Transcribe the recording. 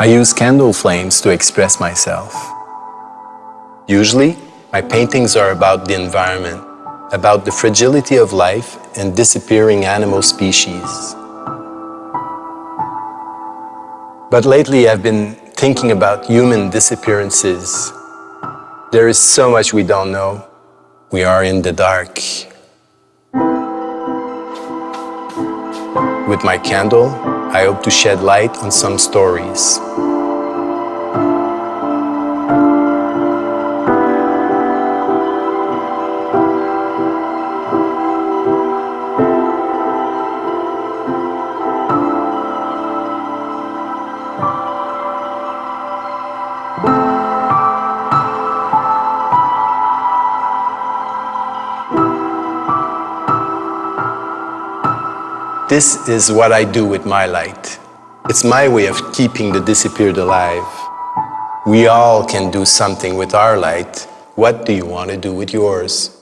I use candle flames to express myself. Usually, my paintings are about the environment, about the fragility of life and disappearing animal species. But lately I've been thinking about human disappearances. There is so much we don't know. We are in the dark. With my candle, I hope to shed light on some stories. This is what I do with my light. It's my way of keeping the disappeared alive. We all can do something with our light. What do you want to do with yours?